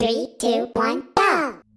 Three, two, one, go!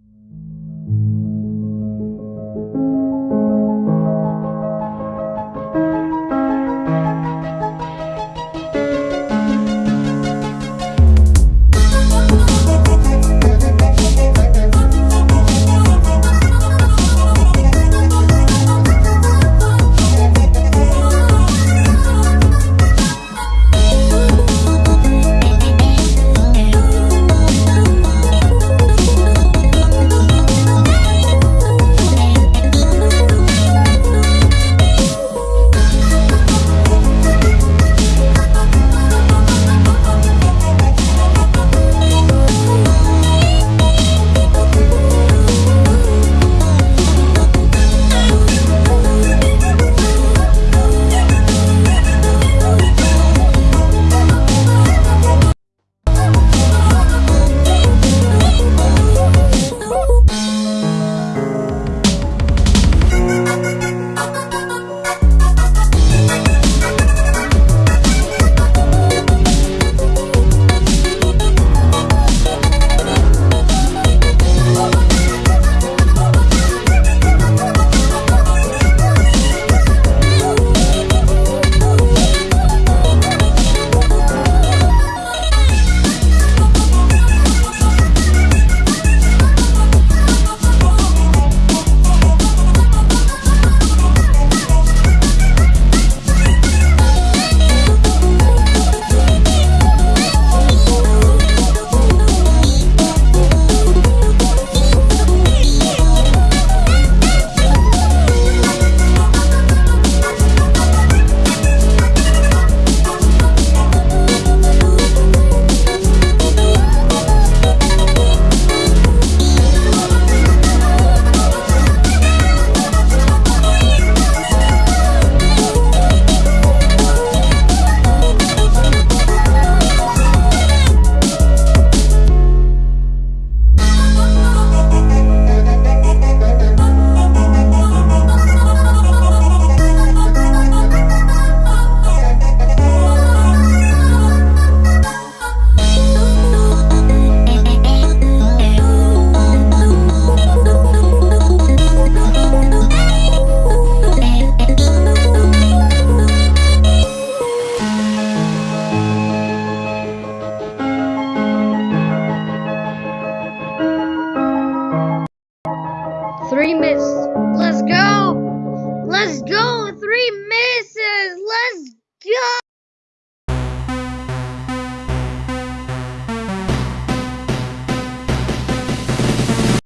Three